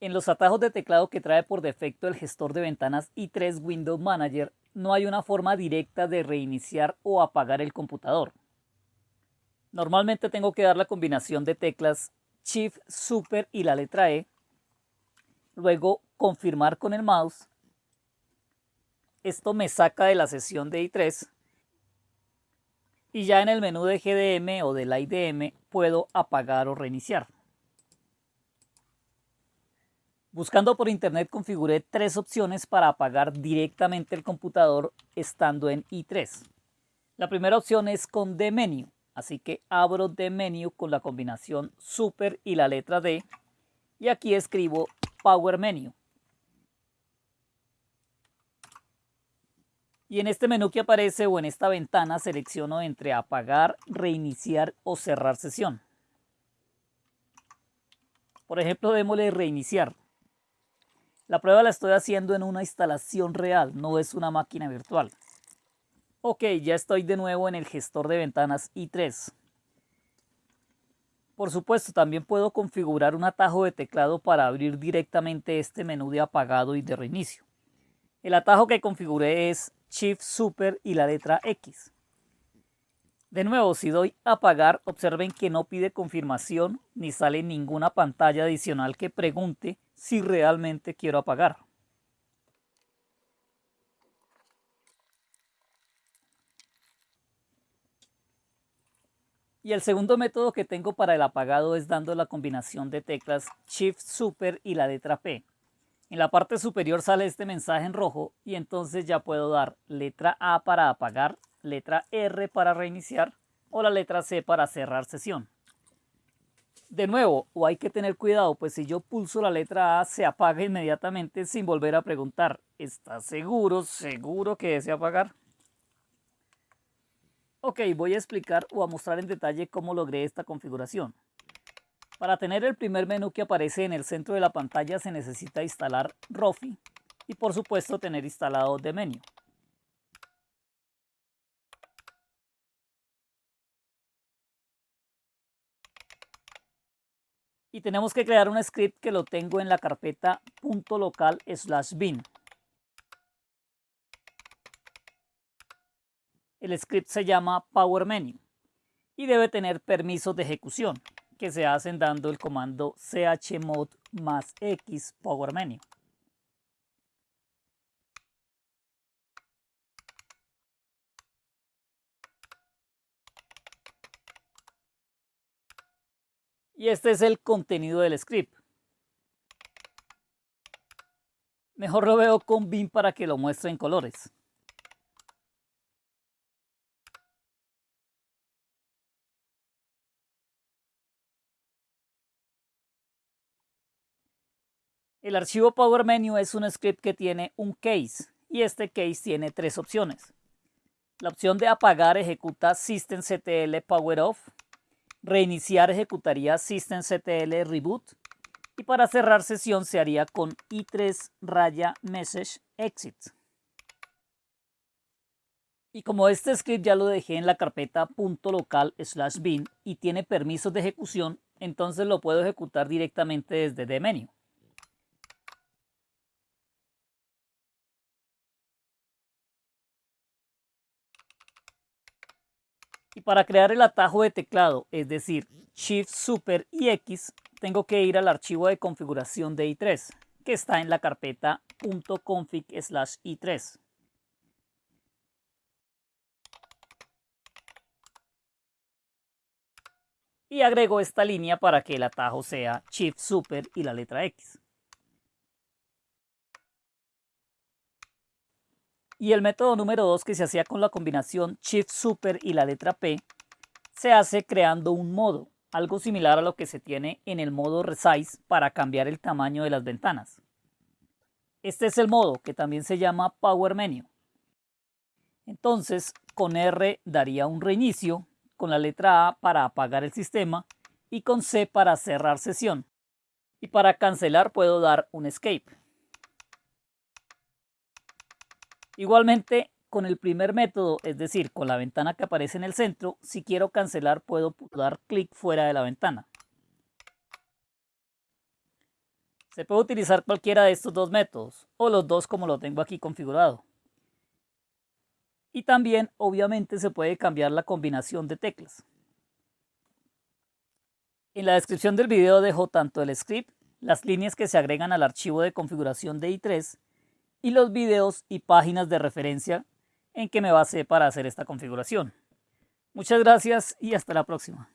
En los atajos de teclado que trae por defecto el gestor de ventanas i3 Windows Manager, no hay una forma directa de reiniciar o apagar el computador. Normalmente tengo que dar la combinación de teclas Shift, Super y la letra E, luego confirmar con el mouse. Esto me saca de la sesión de i3 y ya en el menú de GDM o del IDM puedo apagar o reiniciar. Buscando por internet configuré tres opciones para apagar directamente el computador estando en i3. La primera opción es con D Menu, así que abro D Menu con la combinación Super y la letra D y aquí escribo Power Menu. Y en este menú que aparece o en esta ventana selecciono entre apagar, reiniciar o cerrar sesión. Por ejemplo, démosle reiniciar. La prueba la estoy haciendo en una instalación real, no es una máquina virtual. Ok, ya estoy de nuevo en el gestor de ventanas i3. Por supuesto, también puedo configurar un atajo de teclado para abrir directamente este menú de apagado y de reinicio. El atajo que configuré es Shift Super y la letra X. De nuevo, si doy apagar, observen que no pide confirmación ni sale ninguna pantalla adicional que pregunte si realmente quiero apagar. Y el segundo método que tengo para el apagado es dando la combinación de teclas Shift Super y la letra P. En la parte superior sale este mensaje en rojo y entonces ya puedo dar letra A para apagar, letra R para reiniciar o la letra C para cerrar sesión. De nuevo, o hay que tener cuidado, pues si yo pulso la letra A se apaga inmediatamente sin volver a preguntar, ¿está seguro, seguro que desea apagar? Ok, voy a explicar o a mostrar en detalle cómo logré esta configuración. Para tener el primer menú que aparece en el centro de la pantalla se necesita instalar Rofi y por supuesto tener instalado The Menu. Y tenemos que crear un script que lo tengo en la carpeta .local slash bin. El script se llama Power Menu y debe tener permisos de ejecución que se hacen dando el comando chmod más x Power Menu. Y este es el contenido del script. Mejor lo veo con bin para que lo muestre en colores. El archivo Power Menu es un script que tiene un case y este case tiene tres opciones. La opción de apagar ejecuta systemctl power off Reiniciar ejecutaría systemctl reboot y para cerrar sesión se haría con i3 raya message exit. Y como este script ya lo dejé en la carpeta .local slash bin y tiene permisos de ejecución, entonces lo puedo ejecutar directamente desde dmenu. Y para crear el atajo de teclado, es decir, Shift Super y X, tengo que ir al archivo de configuración de i3, que está en la carpeta .config i3. Y agrego esta línea para que el atajo sea Shift Super y la letra X. Y el método número 2 que se hacía con la combinación Shift Super y la letra P se hace creando un modo, algo similar a lo que se tiene en el modo Resize para cambiar el tamaño de las ventanas. Este es el modo que también se llama Power Menu. Entonces con R daría un reinicio, con la letra A para apagar el sistema y con C para cerrar sesión. Y para cancelar puedo dar un Escape. Igualmente, con el primer método, es decir, con la ventana que aparece en el centro, si quiero cancelar puedo dar clic fuera de la ventana. Se puede utilizar cualquiera de estos dos métodos o los dos como lo tengo aquí configurado. Y también obviamente se puede cambiar la combinación de teclas. En la descripción del video dejo tanto el script, las líneas que se agregan al archivo de configuración de i3 y los videos y páginas de referencia en que me basé para hacer esta configuración. Muchas gracias y hasta la próxima.